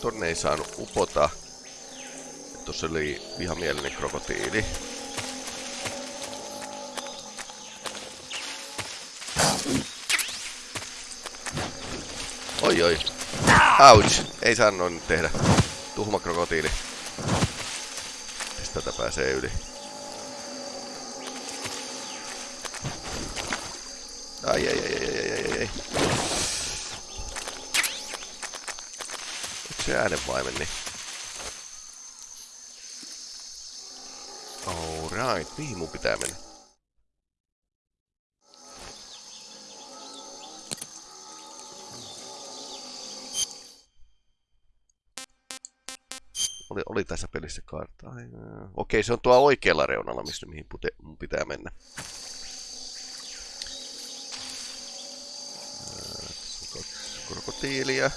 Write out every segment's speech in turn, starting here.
tonne ei saanut upota. Tuossa oli vihamielinen krokotiili. Oi oi. Ouch. Ei saa noin tehdä. Tuhma krokotiili. Tätä pääsee yli? Ai ai ai ai. Se äänenvaimen niin? Alright, mihin mun pitää mennä? Oli, oli tässä pelissä kartta. Okei, se on tuo oikealla reunalla, mistä mihin pute, mun pitää mennä. krokotiilia.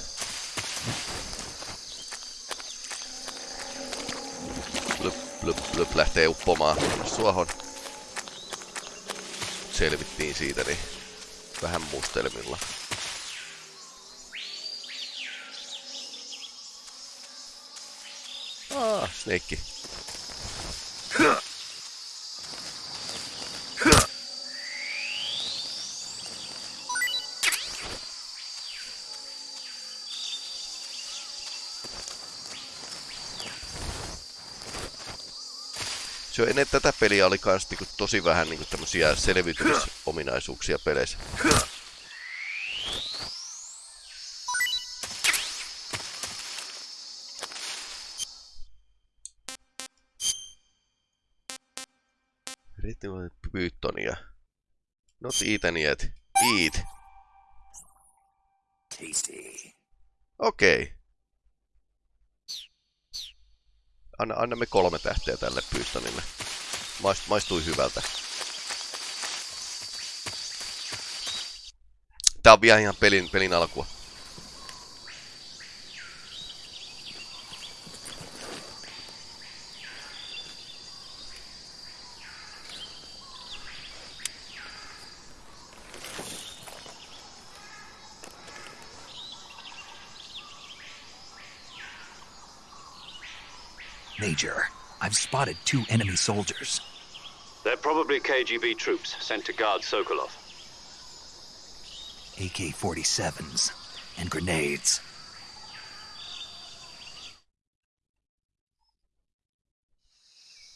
Blöp, blöp, lähtee uppomaan suohon. Selvittiin siitä, niin vähän mustelmilla. Ah, Snake. On ennen tätä peliä oli kans niinku tosi vähän niinku tämmösiä selviytymisominaisuuksia peleissä. Riittävä pyyttonia. Not eaten yet. Eat. Tasty. Okei. Okay. Anna, annamme kolme tähteä tälle Pythonille. Maist, maistui hyvältä. Tää on vielä ihan pelin, pelin alkua. Major, I've spotted two enemy soldiers. They're probably KGB troops sent to guard Sokolov. AK 47s and grenades.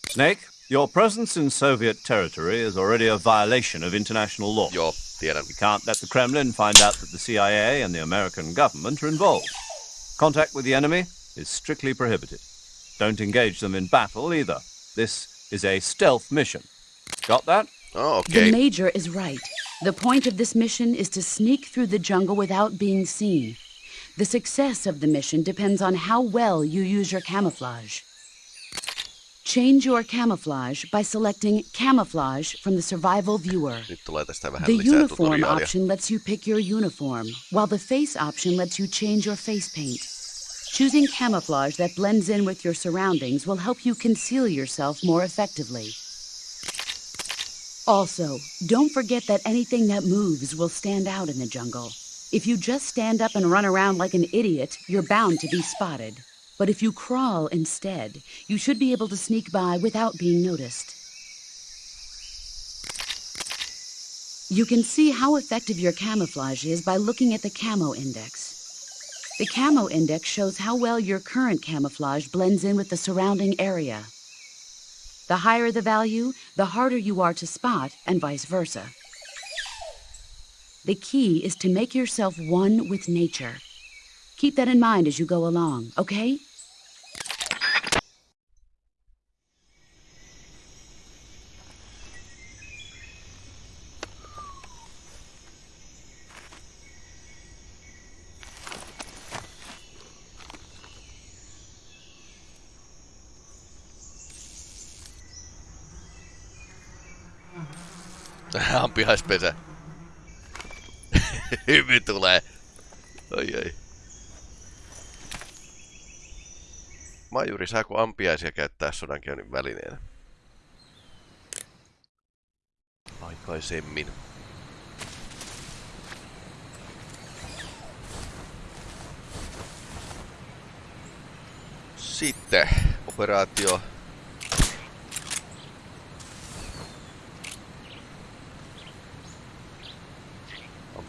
Snake, your presence in Soviet territory is already a violation of international law. Joo, tiedän. We can't let the Kremlin find out that the CIA and the American government are involved. Contact with the enemy is strictly prohibited. Don't engage them in battle either. This is a stealth mission. Got that? Oh, okay. The Major is right. The point of this mission is to sneak through the jungle without being seen. The success of the mission depends on how well you use your camouflage. Change your camouflage by selecting Camouflage from the Survival Viewer. Nyt tulee tästä vähän The uniform option lets you pick your uniform, while the face option lets you change your face paint. Choosing camouflage that blends in with your surroundings will help you conceal yourself more effectively. Also, don't forget that anything that moves will stand out in the jungle. If you just stand up and run around like an idiot, you're bound to be spotted. But if you crawl instead, you should be able to sneak by without being noticed. You can see how effective your camouflage is by looking at the camo index. The camo index shows how well your current camouflage blends in with the surrounding area. The higher the value, the harder you are to spot, and vice versa. The key is to make yourself one with nature. Keep that in mind as you go along, okay? Ampihaispesä. Hymy tulee. Oi oi. Majuri, saako ampiaisia käyttää sodankäynnin välineenä? Aikaisemmin. Sitten operaatio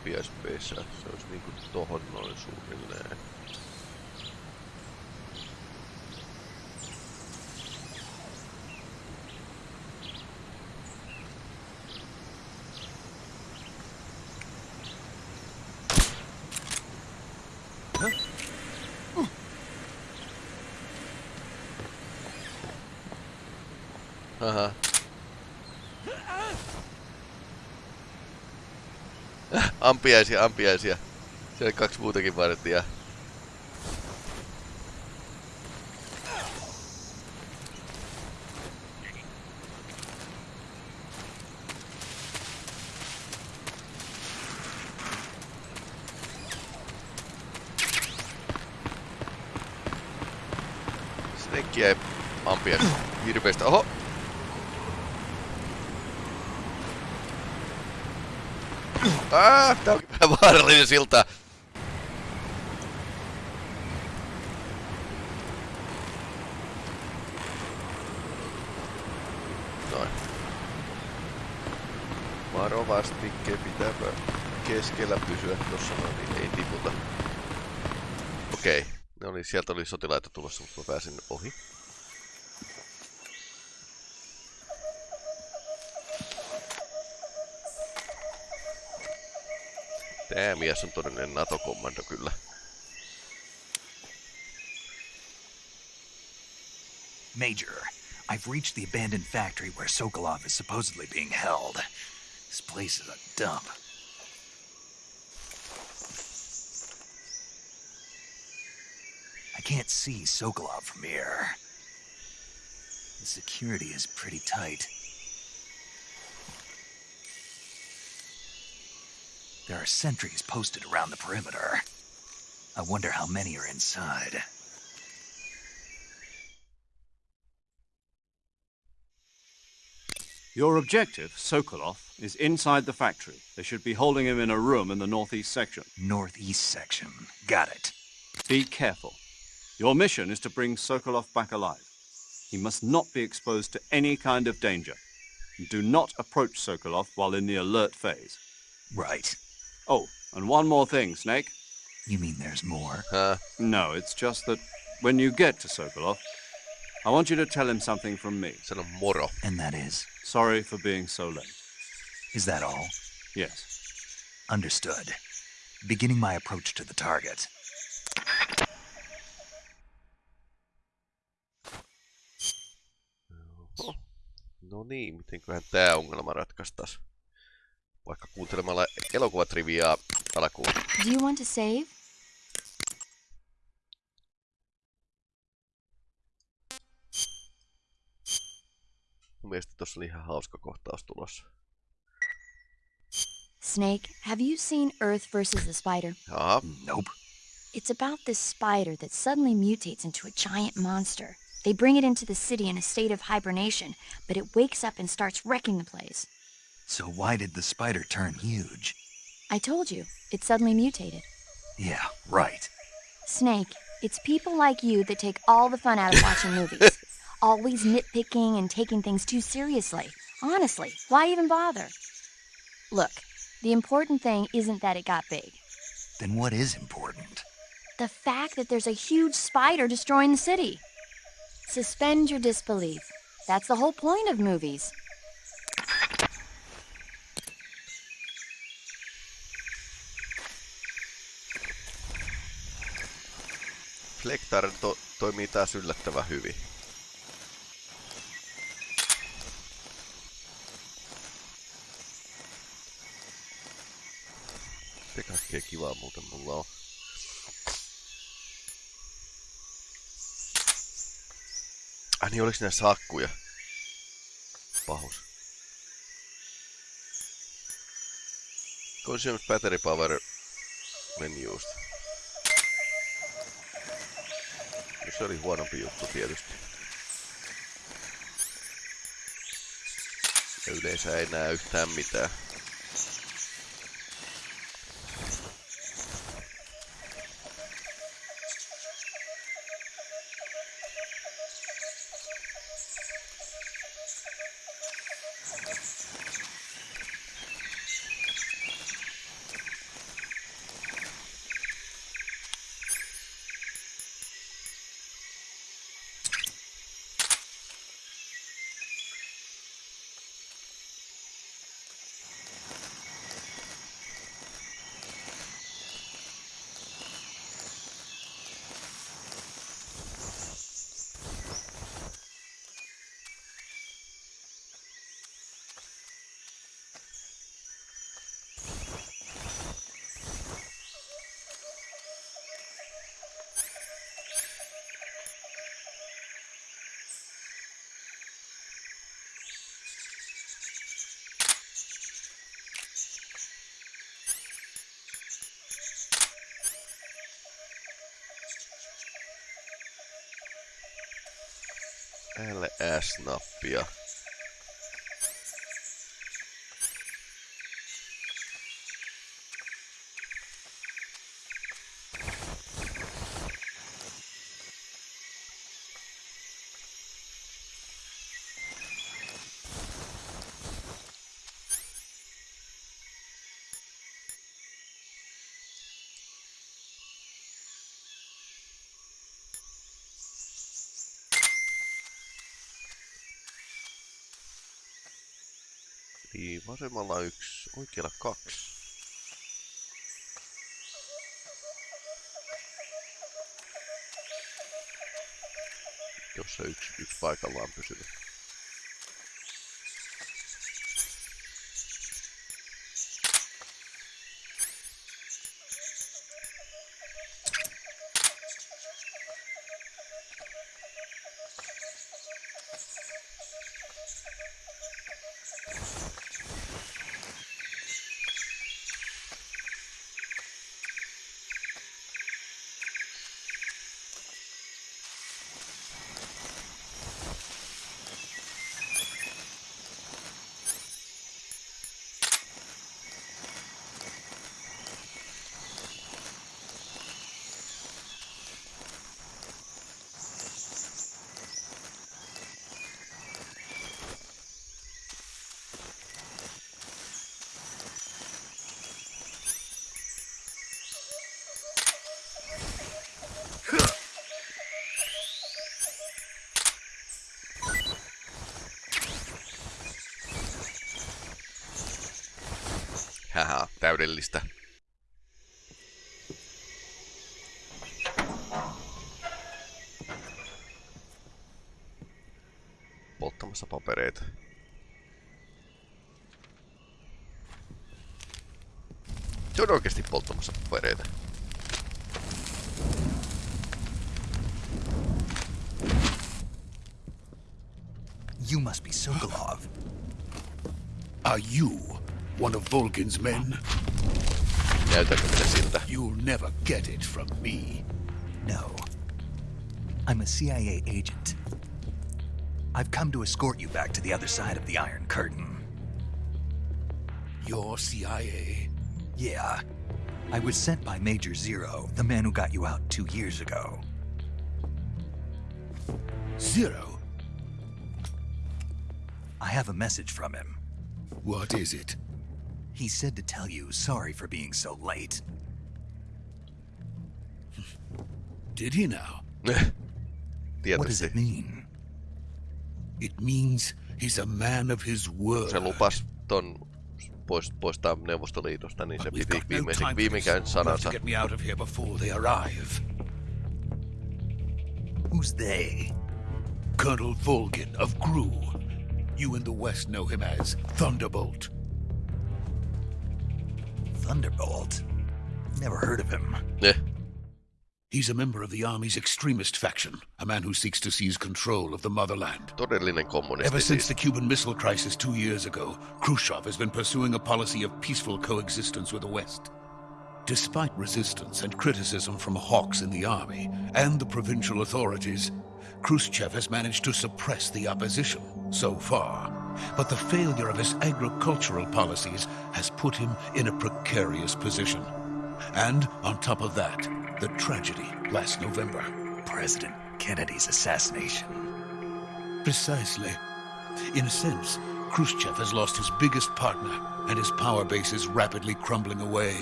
ampiaispeissä. Se olisi niinku tohon noin suunnilleen. Ampiaisia, ampiaisia. Siellä kaksi muutakin vartijaa. Snake jäi ampias hirveestä. Oho! Ah, tää silta. Noin. Varovasti pitääpä keskellä pysyä tossa noin, niin ei tiputa. Okei. Ne oli, sieltä oli sotilaita tulossa, mutta mä pääsin ohi. Tää mies on todellinen NATO-kommando kyllä. Major, I've reached the abandoned factory where Sokolov is supposedly being held. This place is a dump. I can't see Sokolov from here. The security is pretty tight. There are sentries posted around the perimeter. I wonder how many are inside. Your objective, Sokolov, is inside the factory. They should be holding him in a room in the northeast section. Northeast section. Got it. Be careful. Your mission is to bring Sokolov back alive. He must not be exposed to any kind of danger. Do not approach Sokolov while in the alert phase. Right. Oh, and one more thing, Snake. You mean there's more? Hää? No, it's just that when you get to Sokolov, I want you to tell him something from me. Sano moro. And that is? Sorry for being so late. Is that all? Yes. Understood. Beginning my approach to the target. Oho. No niin, mitenköhän tää ongelma ratkaistas? Vaikka kuuntelemalla elokuvatriviaa alkuun. Do you want to save? Mun mielestä tossa oli ihan hauska kohtaus tulossa. Snake, have you seen Earth versus the Spider? Jaha, Nope. It's about this spider that suddenly mutates into a giant monster. They bring it into the city in a state of hibernation, but it wakes up and starts wrecking the place. So why did the spider turn huge? I told you, it suddenly mutated. Yeah, right. Snake, it's people like you that take all the fun out of watching movies. Always nitpicking and taking things too seriously. Honestly, why even bother? Look, the important thing isn't that it got big. Then what is important? The fact that there's a huge spider destroying the city. Suspend your disbelief. That's the whole point of movies. Flektar to toimii taas yllättävän hyvin. Se kaikkea kivaa muuten mulla on. Ai niin, oliks näissä akkuja? Pahus. Consumes battery power menusta. No se oli huonompi juttu tietysti. Ja yleensä ei näe yhtään mitään. LS-nappia. Vasemmalla yksi, oikealla kaksi. Jossa yksi, yksi paikallaan pysynyt. Täydellistä. Polttamassa papereita. Se on oikeasti polttamassa papereita. You must be Sokolov. Are you one of Volgin's men? Näytäkö minä siltä? You'll never get it from me. No. I'm a CIA agent. I've come to escort you back to the other side of the Iron Curtain. You're CIA? Yeah. I was sent by Major Zero, the man who got you out two years ago. Zero? I have a message from him. What is it? He said to tell you sorry for being so late. Did he now? What does Tietysti. it mean? It means he's a man of his word. Se lupas ton pois, poistaa Neuvostoliitosta, niin se we've piti got no viimeisen, time for viimenkään this. You have to sanansa. get me out of here before they arrive. Who's they? Colonel Volgin of Gru. You in the West know him as Thunderbolt. Thunderbolt? Never heard of him. Ne. He's a member of the Army's extremist faction, a man who seeks to seize control of the motherland. Ever since the Cuban Missile Crisis two years ago, Khrushchev has been pursuing a policy of peaceful coexistence with the West. Despite resistance and criticism from hawks in the army and the provincial authorities, Khrushchev has managed to suppress the opposition so far. But the failure of his agricultural policies has put him in a precarious position. And on top of that, the tragedy last November. President Kennedy's assassination. Precisely. In a sense, Khrushchev has lost his biggest partner, and his power base is rapidly crumbling away.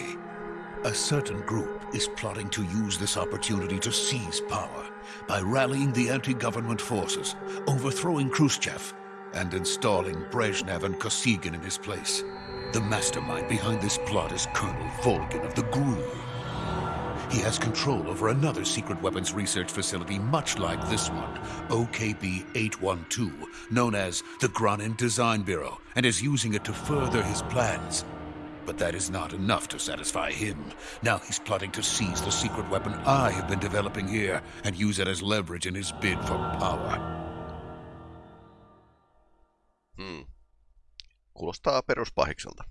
A certain group is plotting to use this opportunity to seize power by rallying the anti-government forces, overthrowing Khrushchev, and installing Brezhnev and Kosygin in his place. The mastermind behind this plot is Colonel Volgin of the GRU. He has control over another secret weapons research facility much like this one, OKB 812, known as the Granin Design Bureau, and is using it to further his plans. But that is not enough to satisfy him. Now he's plotting to seize the secret weapon I have been developing here and use it as leverage in his bid for power. Hmm. Kuulostaa peruspahikselta.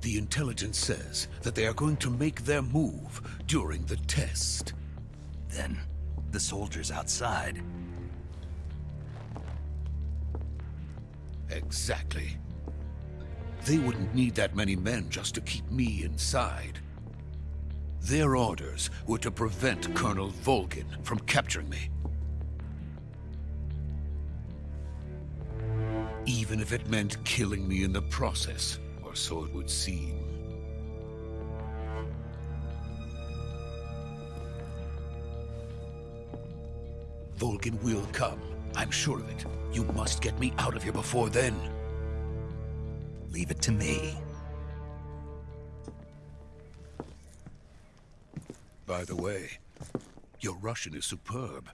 The intelligence says that they are going to make their move during the test. Then The soldiers outside. Exactly. They wouldn't need that many men just to keep me inside. Their orders were to prevent Colonel Volgin from capturing me. Even if it meant killing me in the process, or so it would seem. Volgin will come. I'm sure of it. You must get me out of here before then. Leave it to me. By the way, your Russian is superb.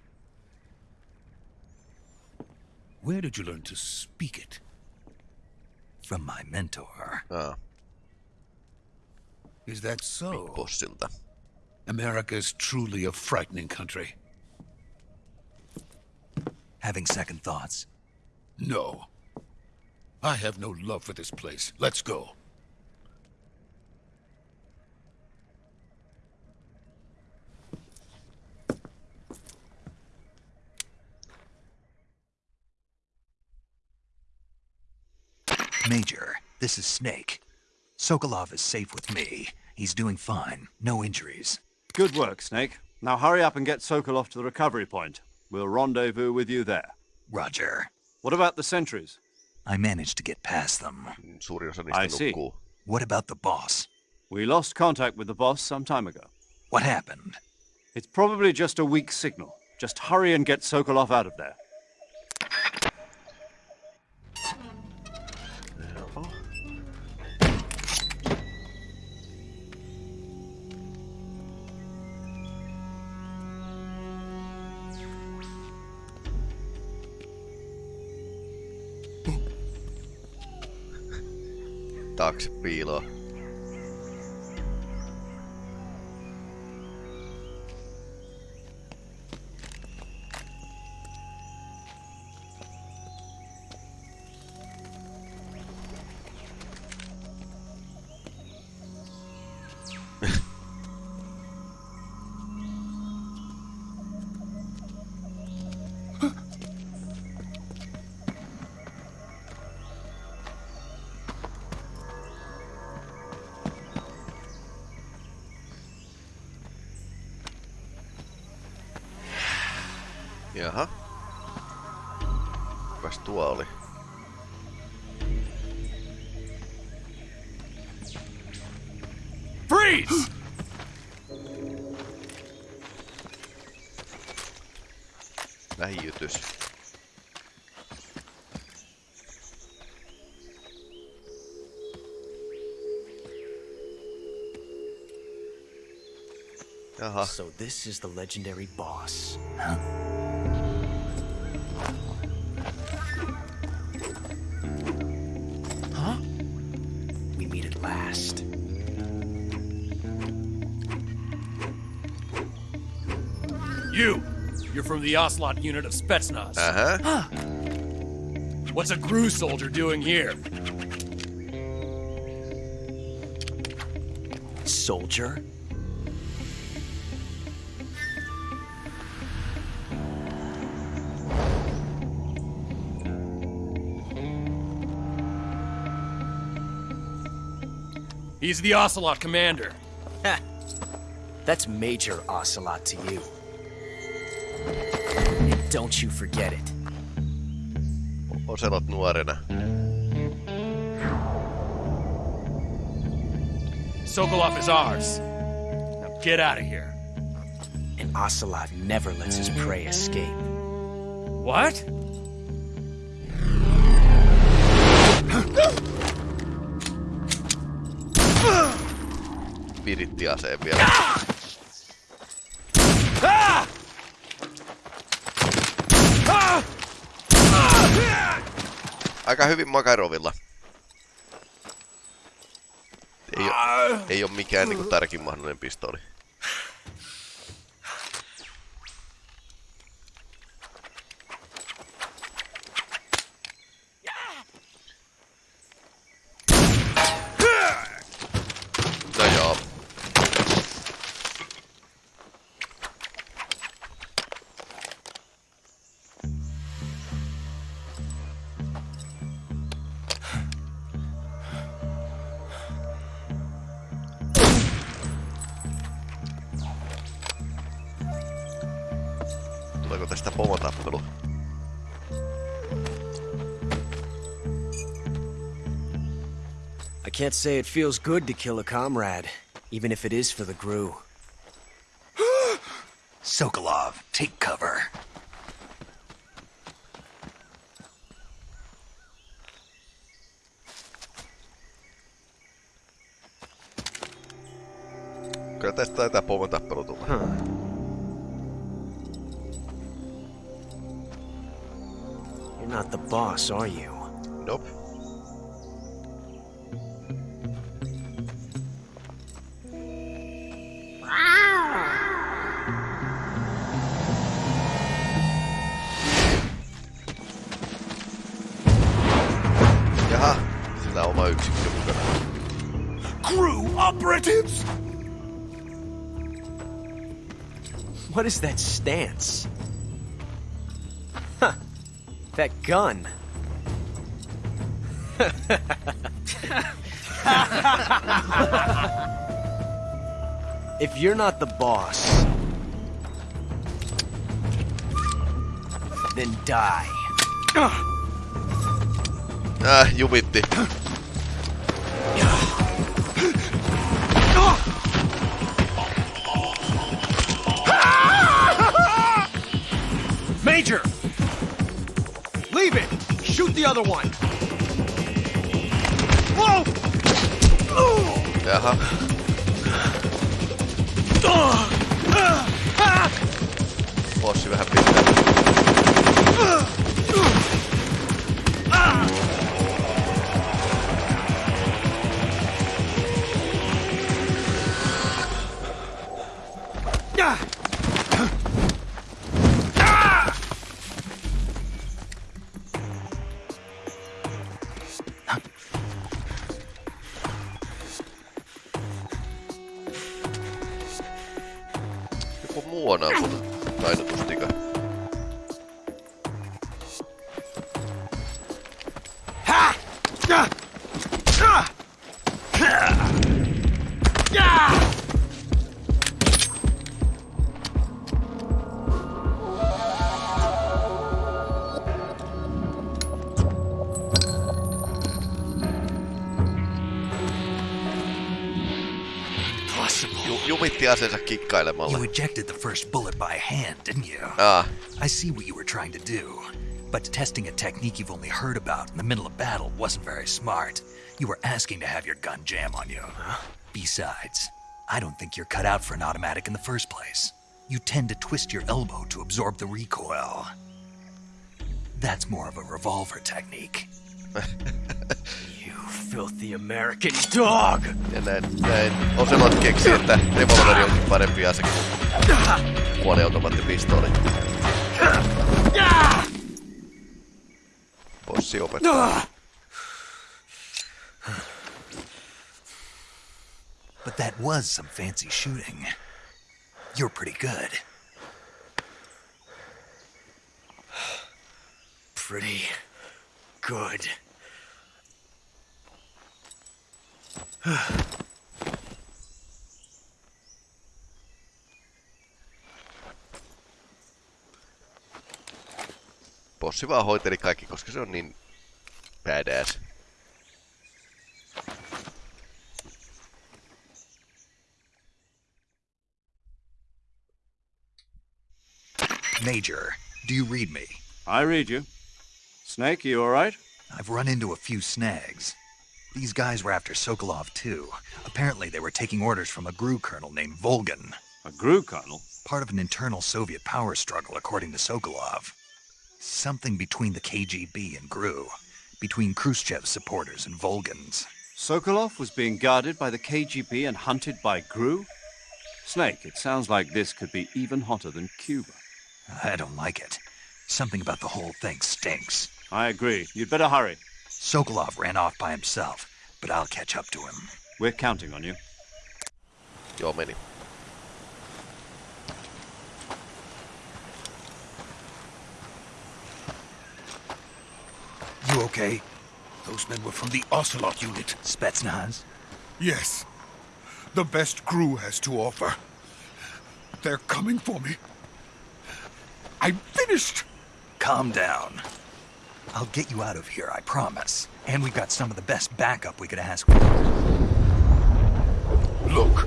Where did you learn to speak it? From my mentor. Aa, Is that so? America is truly a frightening country. Having second thoughts. No. I have no love for this place. Let's go. Major, this is Snake. Sokolov is safe with me. He's doing fine. No injuries. Good work, Snake. Now hurry up and get Sokolov to the recovery point. We'll rendezvous with you there. Roger. What about the sentries? I managed to get past them. Suurin osa I see. What about the boss? We lost contact with the boss some time ago. What happened? It's probably just a weak signal. Just hurry and get Sokolov out of there. taakse piiloon. Jaha. So this is the legendary boss. Huh? We meet at last. You! You're from the Ocelot unit of Spetsnaz. Uh-huh. Huh. What's a Gru soldier doing here? Soldier? He's the Ocelot commander. That's Major Ocelot to you. And don't you forget it. Oselot nuorena. Sokolov is ours. Now get out of here. And Ocelot never lets his prey escape. What? Viritti aseen vielä. Aika hyvin Makarovilla. Ei oo, ei oo mikään niinku tärkein mahdollinen pistooli. Can't say it feels good to kill a comrade, even if it is for the Gru. Sokolov, take cover. Kyllä tästä taitaa pomotappelu tulla. You're not the boss, are you? What is that stance? Huh. That gun. if you're not the boss, then die. Äh, jumitti. Major! Shoot the other one! Whoa! Jaha. Bossi jumitti kikkailemalla. You ejected the first bullet by hand, didn't you? Ah, I see what you were trying to do. But testing a technique you've only heard about in the middle of battle wasn't very smart. You were asking to have your gun jam on you. Besides, I don't think you're cut out for an automatic in the first place. You tend to twist your elbow to absorb the recoil. That's more of a revolver technique. Filthy American dog! ja näin, näin. Ocelot keksi, että onkin parempi ase kuin. Bossi opettaa. But that was some fancy shooting. You're pretty good. Pretty good. Bossi vaan hoiteli kaikki, koska se on niin badass. Major, do you read me? I read you. Snake, you all right? I've run into a few snags. These guys were after Sokolov, too. Apparently, they were taking orders from a GRU colonel named Volgin, A GRU colonel? part of an internal Soviet power struggle, according to Sokolov. Something between the KGB and GRU, between Khrushchev's supporters and Volgin's. Sokolov was being guarded by the KGB and hunted by GRU? Snake, it sounds like this could be even hotter than Cuba. I don't like it. Something about the whole thing stinks. I agree. You'd better hurry. Sokolov ran off by himself, but I'll catch up to him. We're counting on you. Joo, meni. You okay? Those men were from the Ocelot unit. Spetsnaz? Yes. The best crew has to offer. They're coming for me. I'm finished. Calm down. I'll get you out of here, I promise. And we've got some of the best backup we could ask for. Look,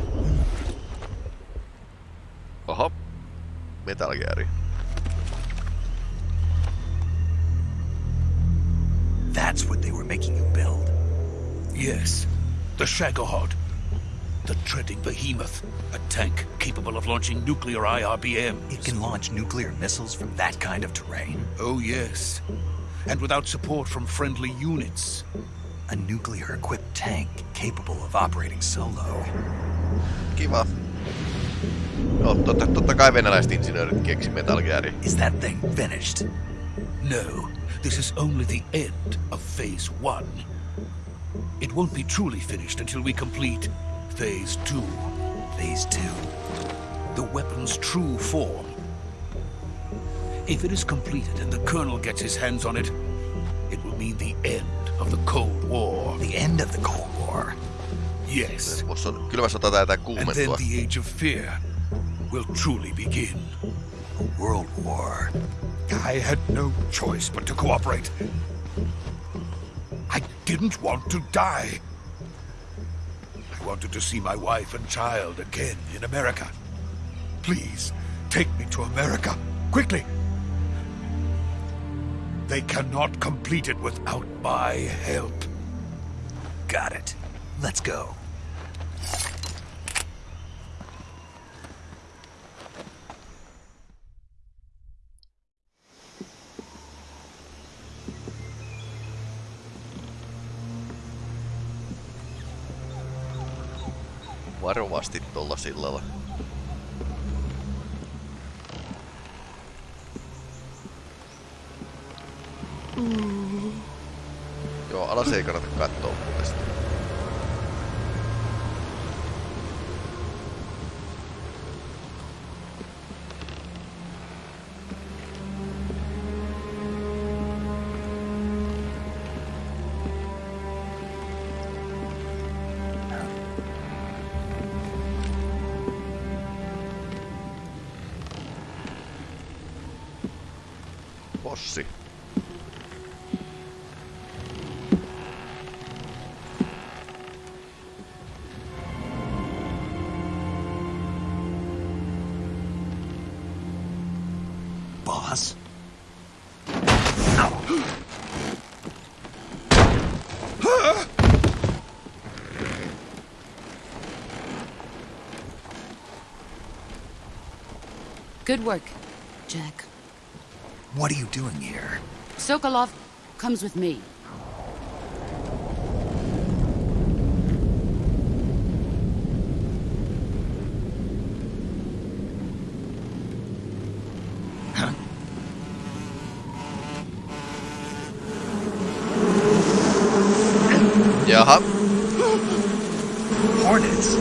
Oho. Metal Gear. That's what they were making you build. yes, the Shagohod. The treading behemoth. A tank capable of launching nuclear IRBM. It can launch nuclear missiles from that kind of terrain. Oh, yes. And without support from friendly units. A nuclear-equipped tank capable of operating solo. Kiva. No, totta, totta kai venäläiset insinöörit keksi Metal Gearin. Is that thing finished? No, this is only the end of Phase 1. It won't be truly finished until we complete Phase 2. Phase two. The weapon's true form. If it is completed and the Colonel gets his hands on it, it will mean the end of the Cold War. The end of the Cold War. Yes. Musta on kylmä sota taitaa And then the Age of Fear will truly begin. A world war. I had no choice but to cooperate. I didn't want to die. I wanted to see my wife and child again in America. Please, take me to America. Quickly. They cannot complete it without my help. Got it. Let's go. Varovasti tuolla sillalla. Joo, alas ei kannata katsoa muuten sitä. Good work, Jack. What are you doing here? Sokolov comes with me. Jaha. Hornets?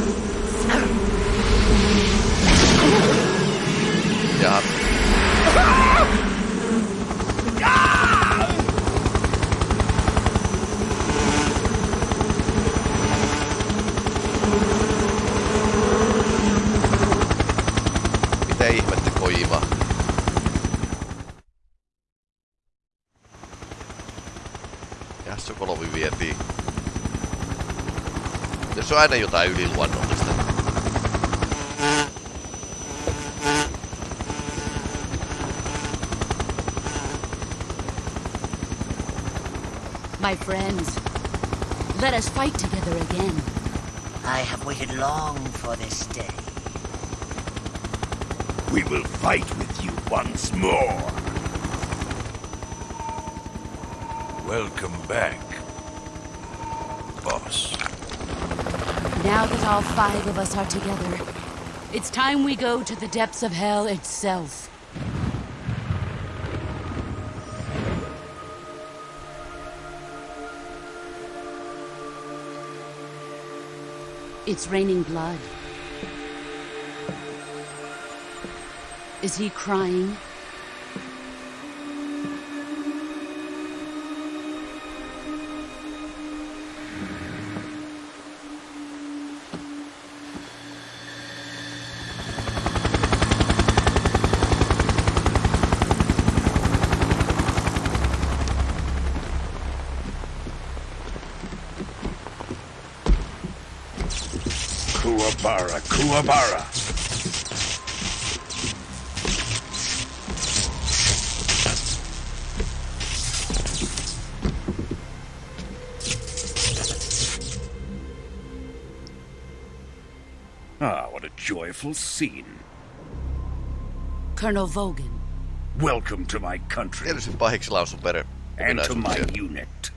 Jaha. Mitä ihmettä Kojima? Ja Sokolovi vietiin. Jos on aina jotain yliluonnollista. My friends, let us fight together again. I have waited long for this day. We will fight with you once more. Welcome back, boss. Now that all five of us are together, it's time we go to the depths of hell itself. It's raining blood. Is he crying? Kuwabara, Kuwabara. Ah, what a joyful scene. Colonel Volgin. Welcome to my country. Tietysti pahiksi lausun pere. And to my unit.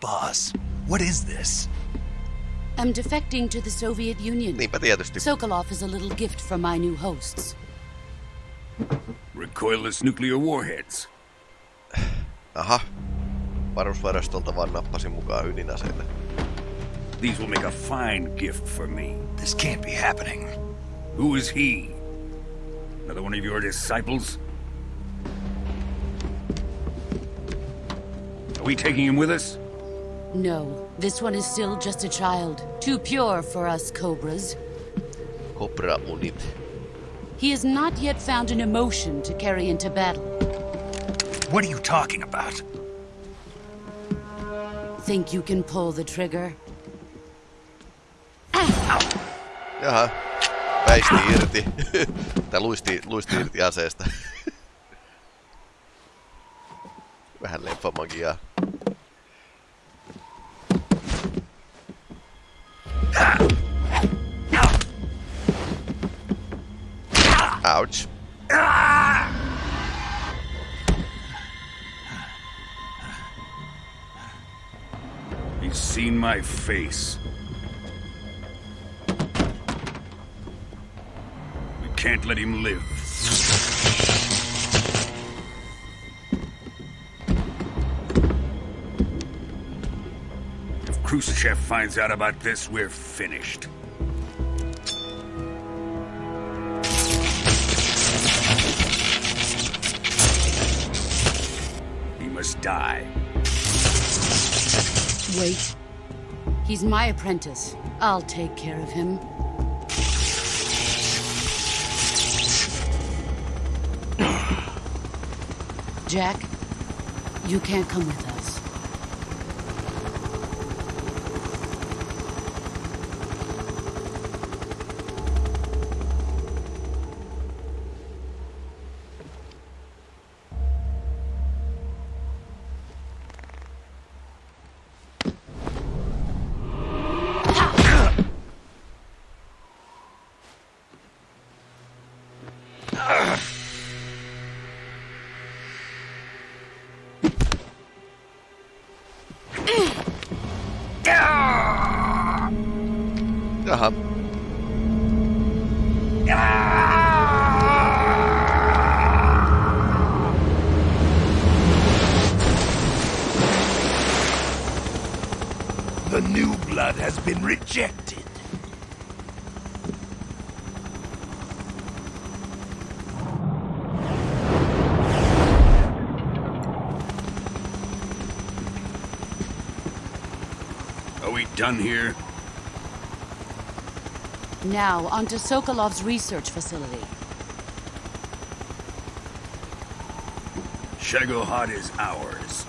Boss, what is this? I'm defecting to the Soviet Union. Niinpä tietysti. Sokolov is a little gift from my new hosts. Recoilless nuclear warheads. Aha. Varusvarastolta vaan nappasin mukaan ydinaseita. These will make a fine gift for me. This can't be happening. Who is he? Another one of your disciples? Are we taking him with us? No, this one is still just a child. Too pure for us Cobras. Cobra Unit. He has not yet found an emotion to carry into battle. What are you talking about? Think you can pull the trigger? Ah. Jaha. Väisti irti. Tai luisti, luisti irti aseesta. Vähän lemfamagiaa. Ouch. He's seen my face. We can't let him live. If Khrushchev finds out about this, we're finished. Die. Wait. He's my apprentice. I'll take care of him. Jack, you can't come with us. Done here? Now, onto Sokolov's research facility. Shagohod is ours.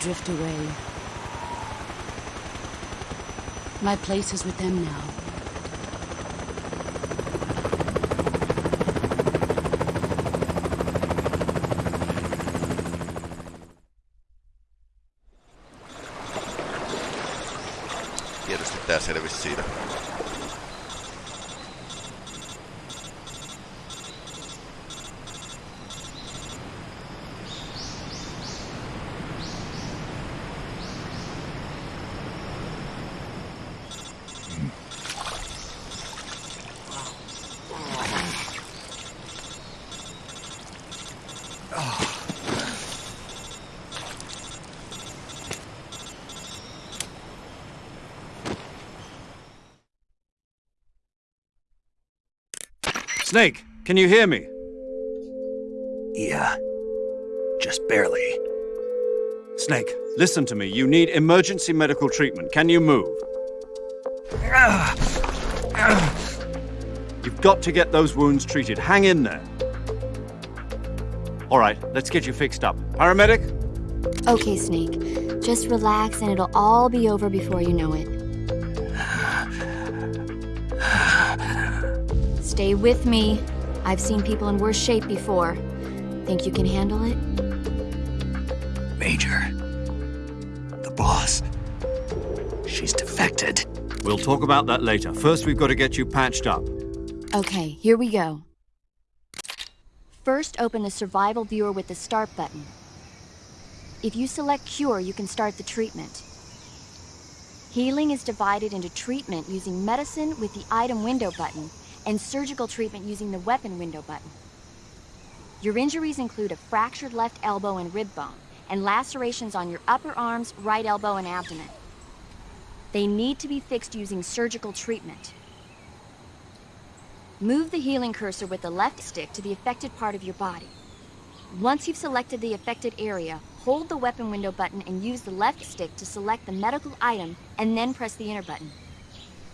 Drift away. My place is with them now. Snake, can you hear me? Yeah. Just barely. Snake, listen to me. You need emergency medical treatment. Can you move? You've got to get those wounds treated. Hang in there. All right, let's get you fixed up. Paramedic? Okay, Snake. Just relax and it'll all be over before you know it. Stay with me. I've seen people in worse shape before. Think you can handle it? Major. The boss. She's defected. We'll talk about that later. First, we've got to get you patched up. Okay, here we go. First, open the survival viewer with the start button. If you select cure, you can start the treatment. Healing is divided into treatment using medicine with the item window button and surgical treatment using the weapon window button. Your injuries include a fractured left elbow and rib bone, and lacerations on your upper arms, right elbow, and abdomen. They need to be fixed using surgical treatment. Move the healing cursor with the left stick to the affected part of your body. Once you've selected the affected area, hold the weapon window button and use the left stick to select the medical item and then press the enter button.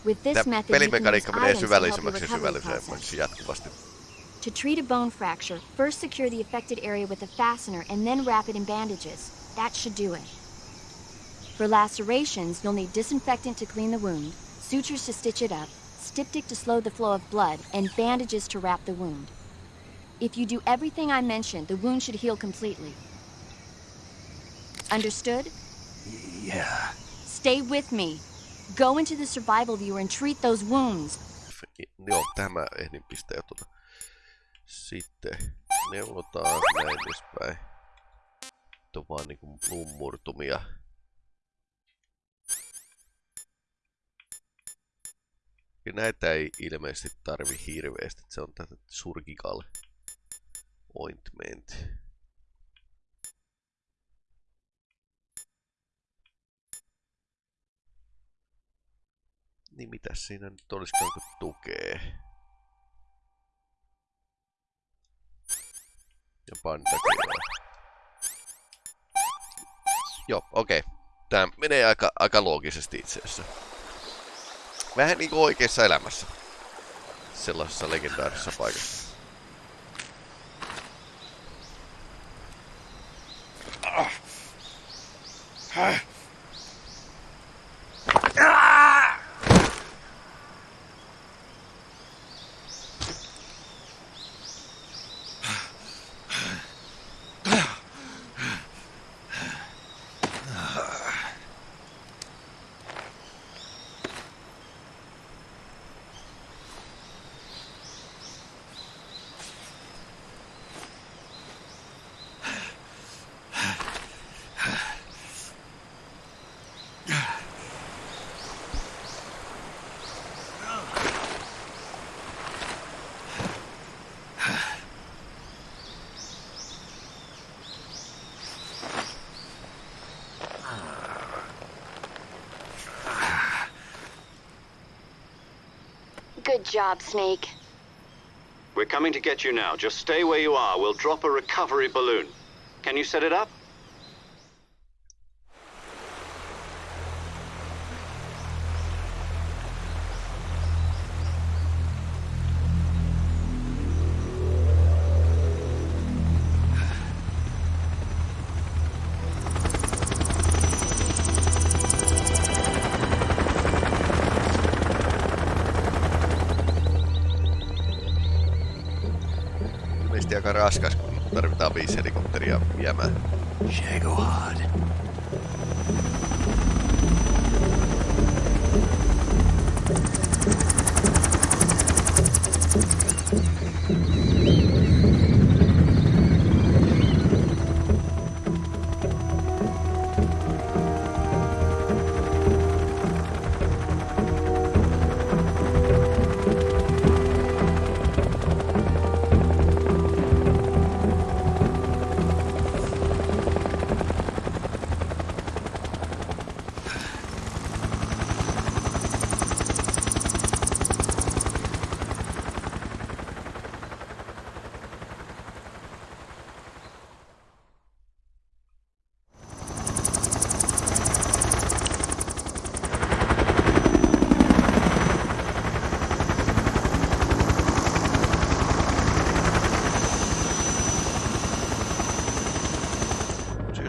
With this Tämä method, you can use pelimekaniikka menee to help your syvällisemmäksi ja recovery syvällisemmäksi process. jatkuvasti. To treat a bone fracture, first secure the affected area with a fastener and then wrap it in bandages. That should do it. For lacerations, you'll need disinfectant to clean the wound, sutures to stitch it up, styptic to slow the flow of blood, and bandages to wrap the wound. If you do everything I mentioned, the wound should heal completely. Understood? Yeah. Stay with me. Go into the survival viewer and treat those wounds. Joo, tämä ehdin pistää tuota. Sitten neuvotaan näin edespäin. Nyt on vaan niinku lummurtumia. Ja näitä ei ilmeisesti tarvi hirveästi. Se on tätä surgical ointment. Niin mitäs siinä nyt olisikaan kun tukee? Ja bandagea. Joo, okei. Okay. Tää menee aika, aika loogisesti itse asiassa. Vähän niinku oikeassa elämässä. Sellaisessa legendaarisessa paikassa. Good job, Snake. We're coming to get you now. Just stay where you are. We'll drop a recovery balloon. Can you set it up? Raskas, kun tarvitaan viisi helikopteria viemään. Shagohod.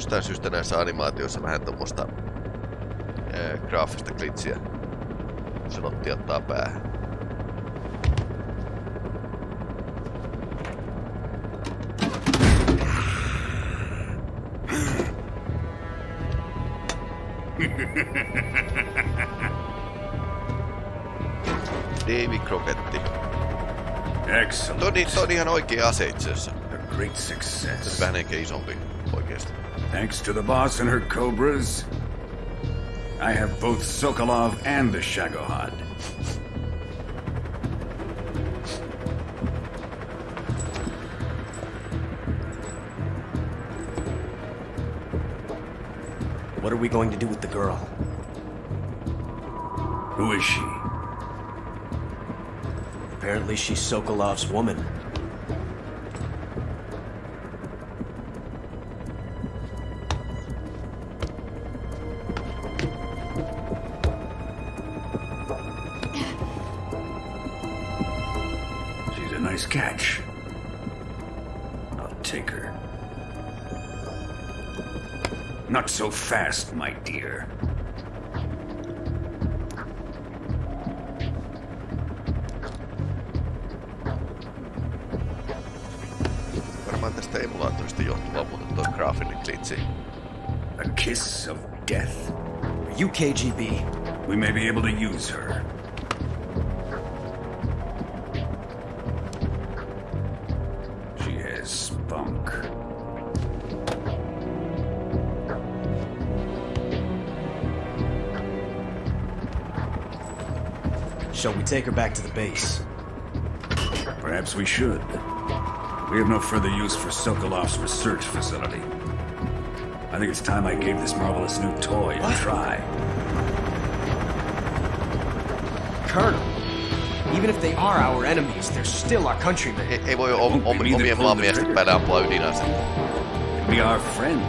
Jostain syystä näissä animaatioissa vähän tuommoista graafista klitsiä. Sanotti ottaa päähän. Davy Crocetti. Excellent. Toi, toi on ihan oikea ase itse asiassa. A great success. Vähän ehkä isompi. Thanks to the boss and her cobras, I have both Sokolov and the Shagohod. What are we going to do with the girl? Who is she? Apparently she's Sokolov's woman. Kiss of death. Are you KGB? We may be able to use her. She has spunk. Shall we take her back to the base? Perhaps we should. We have no further use for Sokolov's research facility. I think it's time I gave this marvelous new toy a try. Colonel, even if they are our enemies, they're still our countrymen. Ei, ei voi om, om, omien maamiesten päälle ampua ydinasetta. Be our friend,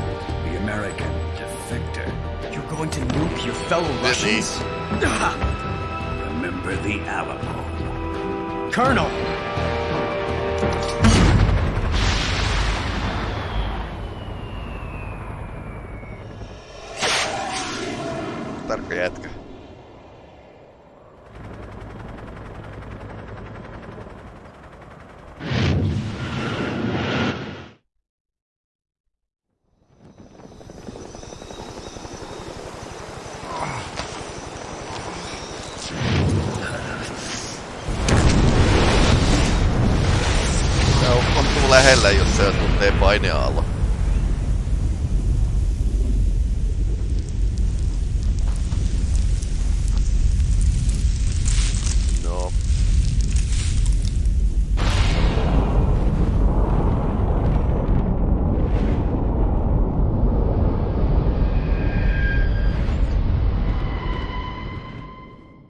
the American defector. You're going to nuke your fellow Russians? Remember the Alamo. Colonel! порядка.